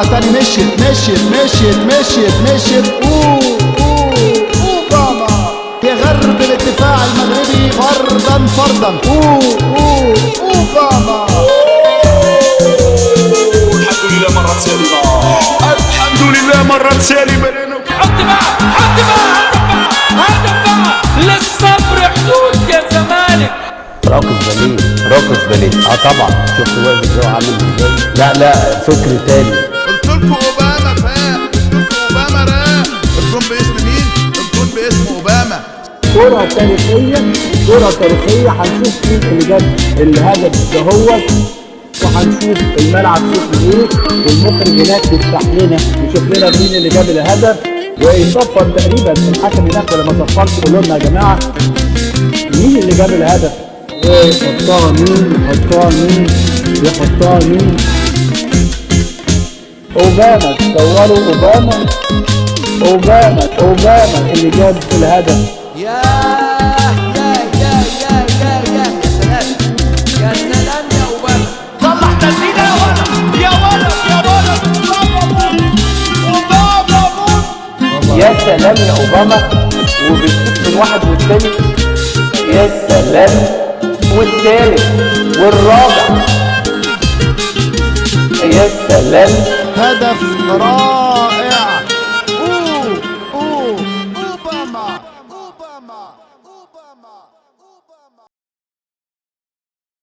مرة تاني مشيت مشيت مشيت مشيت مشيت. أوه أوه اوباما يغرب الدفاع المغربي فردا فردا أوه أوه اوباما الحمد لله مرة سالمة. الحمد لله مرة سالمة. حط بقى حط بقى هدف بقى للصبر حدود يا زمالك. راقص باليه راقص باليه. آه طبعا. شفت واقف إزاي وعامل إزاي لا لا فكر تاني. لكم أوباما فاق لكم أوباما راق الجون باسم مين؟ الجون باسم أوباما. كرة تاريخية كرة تاريخية. هنشوف مين اللي جاب الهدف دهوت وهنشوف الملعب شكله إيه والمخرج هناك يفتح لنا يشوف لنا مين اللي جاب الهدف. ويصفر تقريبا الحكم هناك ولا ما صفرش يقول لنا يا جماعة مين اللي جاب الهدف؟ ويحطها مين؟ يحطها مين؟ يحطها مين؟ أوباما تصوروا أوباما. أوباما أوباما اللي جاب الهدف. يا يا يا يا يا يا يا سلام. يا سلام يا أوباما. طلع تسديدة يا ولد يا ولد يا ولد موت يا سلام يا أوباما. وبتشوف من واحد والتاني. يا سلام والتالت والرابع. يا سلام هدف رائع. أوه أوه أوباما أوباما.